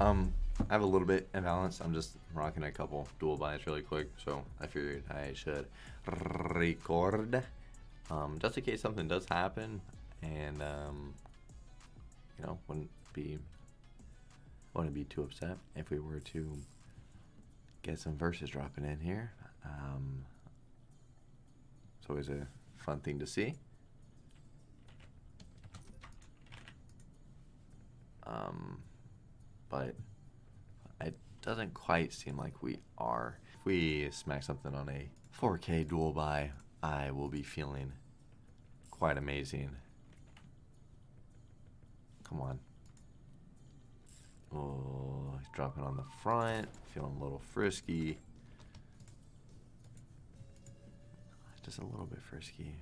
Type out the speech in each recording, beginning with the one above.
Um, I have a little bit imbalance. I'm just rocking a couple Duel buys really quick, so I figured I should record. Um, just in case something does happen, and um, you know, wouldn't be wouldn't be too upset if we were to get some verses dropping in here. Um, it's always a fun thing to see. Um, but it doesn't quite seem like we are. If we smack something on a 4K Duel buy, I will be feeling quite amazing. Come on. Oh, he's dropping on the front, feeling a little frisky. Just a little bit frisky.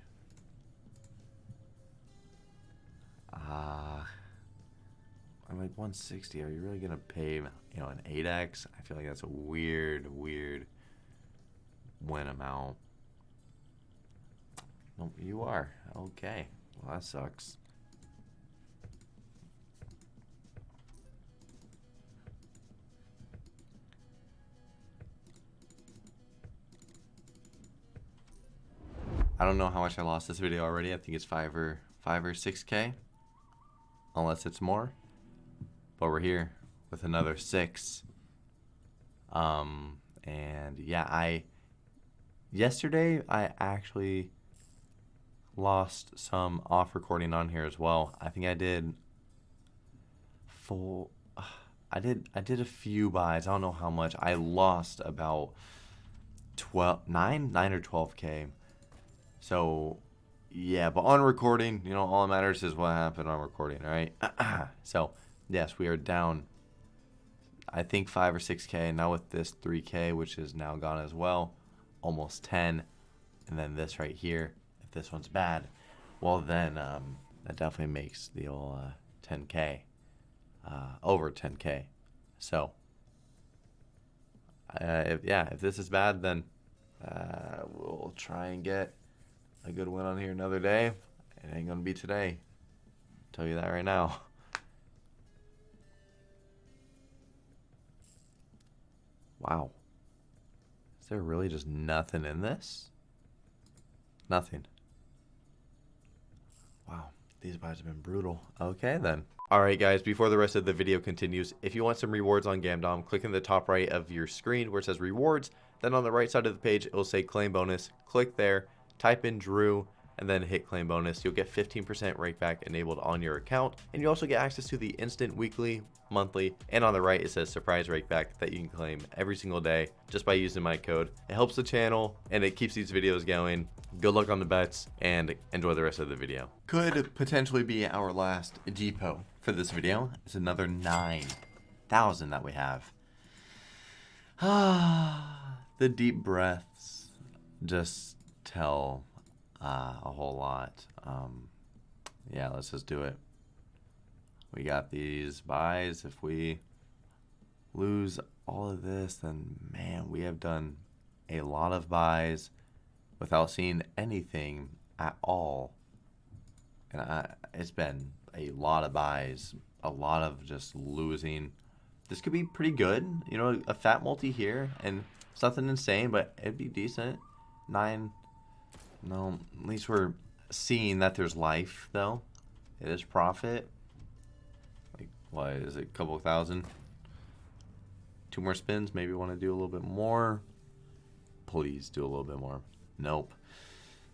Ah. Uh, I'm like 160. Are you really gonna pay, you know, an 8x? I feel like that's a weird, weird win amount. Nope, you are. Okay. Well, that sucks. I don't know how much I lost this video already. I think it's five or five or six K. Unless it's more. But we're here with another six. Um and yeah, I yesterday I actually lost some off recording on here as well. I think I did full I did I did a few buys. I don't know how much. I lost about 12 9 9 or 12k so, yeah, but on recording, you know, all that matters is what happened on recording, right? so, yes, we are down, I think 5 or 6K. Now with this 3K, which is now gone as well, almost 10. And then this right here, if this one's bad, well, then um, that definitely makes the old uh, 10K, uh, over 10K. So, uh, if, yeah, if this is bad, then uh, we'll try and get a good win on here another day. It ain't gonna be today. Tell you that right now. Wow. Is there really just nothing in this? Nothing. Wow. These buys have been brutal. Okay then. Alright guys, before the rest of the video continues, if you want some rewards on Gamdom, click in the top right of your screen where it says rewards. Then on the right side of the page, it will say claim bonus. Click there type in Drew, and then hit claim bonus. You'll get 15% rakeback enabled on your account. And you also get access to the instant weekly, monthly, and on the right it says surprise rakeback that you can claim every single day just by using my code. It helps the channel and it keeps these videos going. Good luck on the bets and enjoy the rest of the video. Could potentially be our last depot for this video. It's another 9,000 that we have. Ah, the deep breaths just tell uh, a whole lot. Um, yeah, let's just do it. We got these buys. If we lose all of this, then man, we have done a lot of buys without seeing anything at all. And I, it's been a lot of buys, a lot of just losing. This could be pretty good. You know, a fat multi here and something insane, but it'd be decent. Nine no, at least we're seeing that there's life, though. It is profit. Like, why is it, a couple thousand? Two more spins, maybe want to do a little bit more. Please do a little bit more. Nope.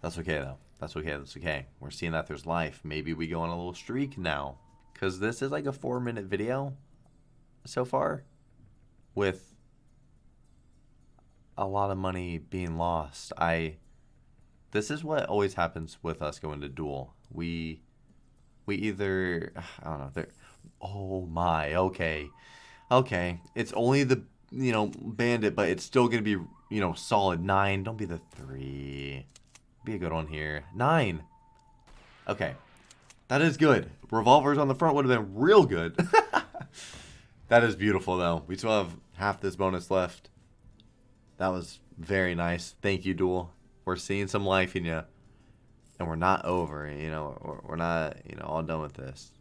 That's okay, though. That's okay, that's okay. We're seeing that there's life. Maybe we go on a little streak now. Because this is like a four-minute video so far with a lot of money being lost. I this is what always happens with us going to duel. We we either I don't know. There. Oh my. Okay. Okay. It's only the you know bandit, but it's still gonna be you know solid nine. Don't be the three. Be a good one here. Nine. Okay. That is good. Revolvers on the front would have been real good. that is beautiful though. We still have half this bonus left. That was very nice. Thank you, Duel we're seeing some life in you, and we're not over. You know, we're, we're not you know all done with this.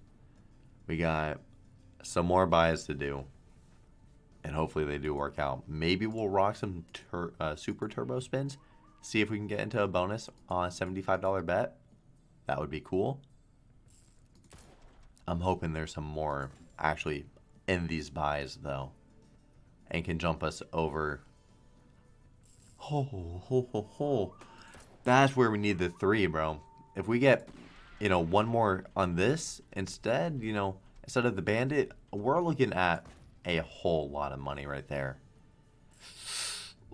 We got some more buys to do. and hopefully they do work out. Maybe we'll rock some tur- uh, super turbo spins, see if we can get into a bonus on a $75 bet. That would be cool. I'm hoping there's some more actually in these buys though, and can jump us over. Ho ho ho ho! That's where we need the three, bro. If we get, you know, one more on this instead, you know, instead of the bandit, we're looking at a whole lot of money right there.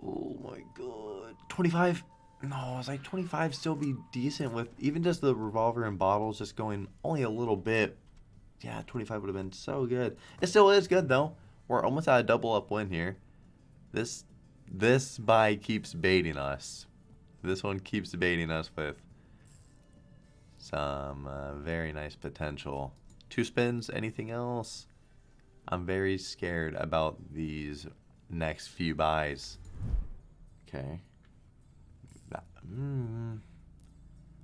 Oh my god. 25? No, I was like 25 still be decent with even just the revolver and bottles just going only a little bit. Yeah, 25 would have been so good. It still is good though. We're almost at a double up win here. This this buy keeps baiting us. This one keeps baiting us with some uh, very nice potential. Two spins, anything else? I'm very scared about these next few buys. Okay. That, mm,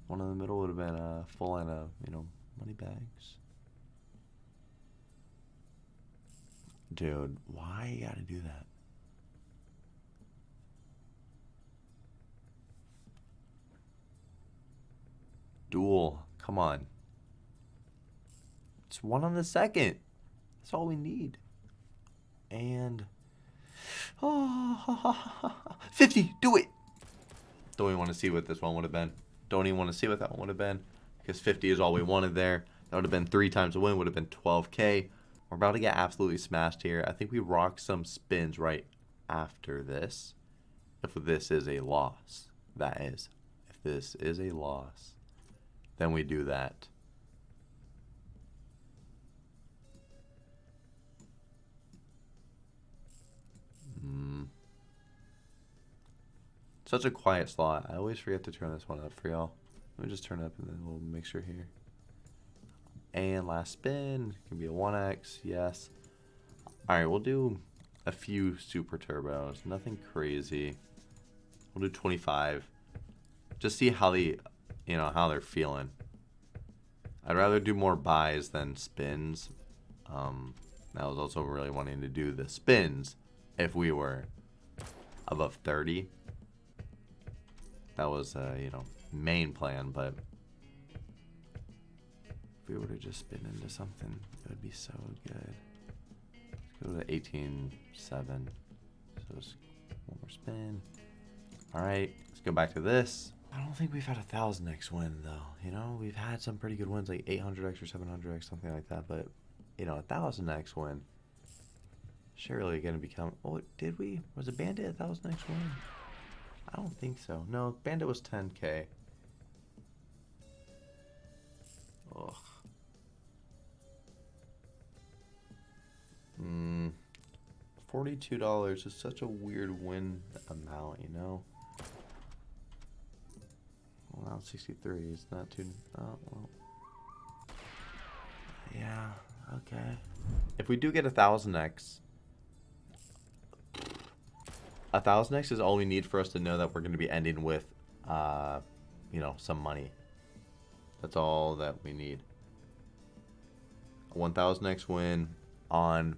one in the middle would have been a full line of, you know, money bags. Dude, why you gotta do that? Duel. Come on. It's one on the second. That's all we need. And oh, 50, do it. Don't even want to see what this one would have been. Don't even want to see what that one would have been. Because 50 is all we wanted there. That would have been three times the win, would have been 12k. We're about to get absolutely smashed here. I think we rock some spins right after this. If this is a loss. That is. If this is a loss, then we do that. Mm. Such a quiet slot. I always forget to turn this one up for y'all. Let me just turn it up and then we'll make sure here. And last spin. Can be a 1x. Yes. Alright, we'll do a few super turbos. Nothing crazy. We'll do 25. Just see how the, you know, how they're feeling. I'd rather do more buys than spins. Um, I was also really wanting to do the spins if we were above 30. That was, uh, you know, main plan, but if we were to just spin into something, it would be so good. Let's go to 18.7. So one more spin. All right, let's go back to this. I don't think we've had a thousand X win though. You know, we've had some pretty good wins like 800X or 700X, something like that. But you know, a thousand X win surely going to become. Oh, did we? Was a Bandit a thousand X win? I don't think so. No, Bandit was 10k. Ugh. Hmm. $42 is such a weird win amount, you know? Well, now 63 is not too... Oh, well. Yeah, okay. If we do get a 1000x, a 1000x is all we need for us to know that we're going to be ending with, uh, you know, some money. That's all that we need. A 1000x win on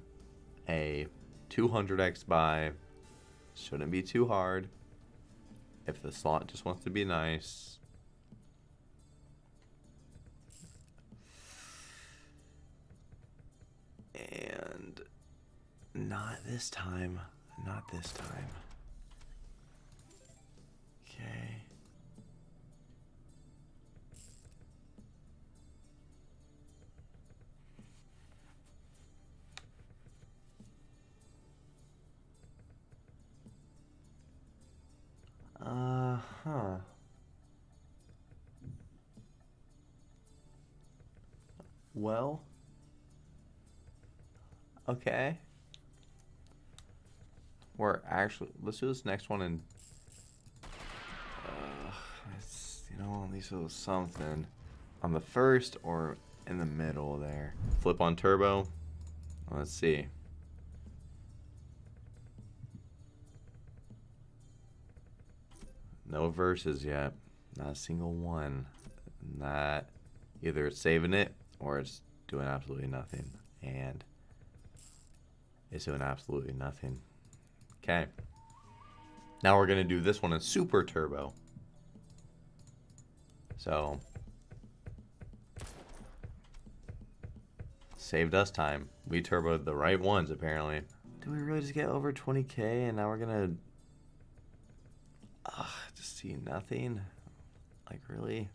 a 200x buy shouldn't be too hard. If the slot just wants to be nice. And not this time. Not this time. Okay. Uh huh. Well. Okay. We're actually let's do this next one and uh, it's, you know at least it was something on the first or in the middle there. Flip on turbo. Let's see. No verses yet. Not a single one. Not either it's saving it or it's doing absolutely nothing. And is doing absolutely nothing. Okay. Now we're going to do this one in super turbo. So, saved us time. We turboed the right ones, apparently. Did we really just get over 20k and now we're going to just see nothing? Like, really?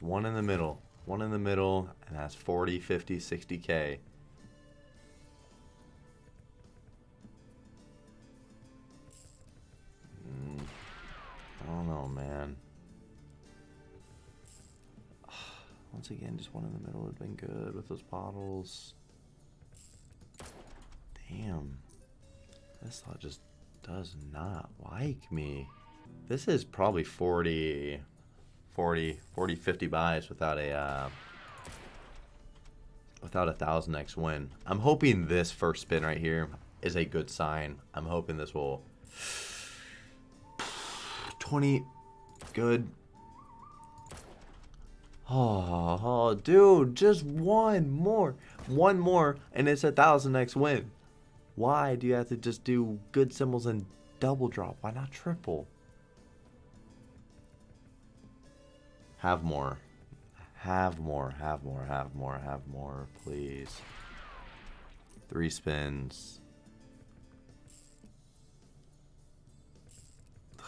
One in the middle. One in the middle, and that's 40, 50, 60k. Mm, I don't know, man. Once again, just one in the middle would have been good with those bottles. Damn. This thought just does not like me. This is probably 40... 40, 40, 50 buys without a uh, without a thousand X win. I'm hoping this first spin right here is a good sign. I'm hoping this will 20 good. Oh, oh, dude, just one more, one more, and it's a thousand X win. Why do you have to just do good symbols and double drop? Why not triple? Have more. Have more, have more, have more, have more, please. Three spins.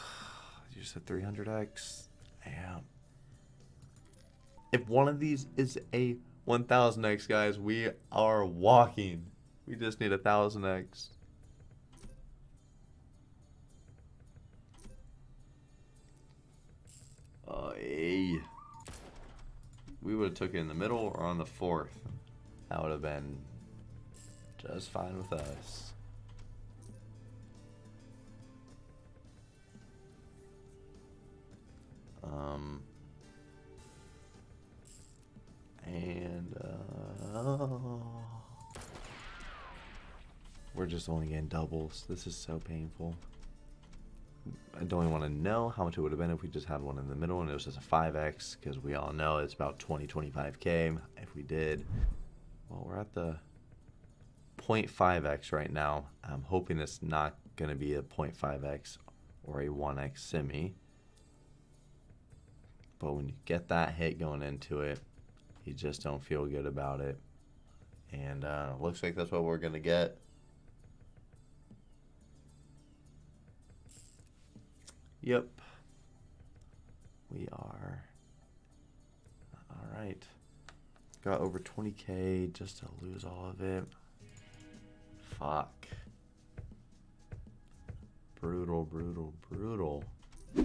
You said 300x? Damn. If one of these is a 1000x, guys, we are walking. We just need a 1000x. Would have took it in the middle or on the fourth. That would have been just fine with us. Um, and uh, we're just only getting doubles. This is so painful. I don't even want to know how much it would have been if we just had one in the middle and it was just a 5x because we all know it's about 20 25k if we did well we're at the 0.5x right now. I'm hoping it's not going to be a 0.5x or a 1x semi. But when you get that hit going into it you just don't feel good about it. And uh, looks like that's what we're going to get Yep. We are. Alright. Got over 20k just to lose all of it. Fuck. Brutal, brutal, brutal.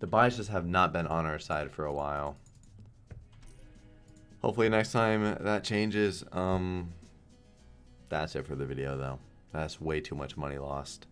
the biases have not been on our side for a while. Hopefully next time that changes. Um, that's it for the video though. That's way too much money lost.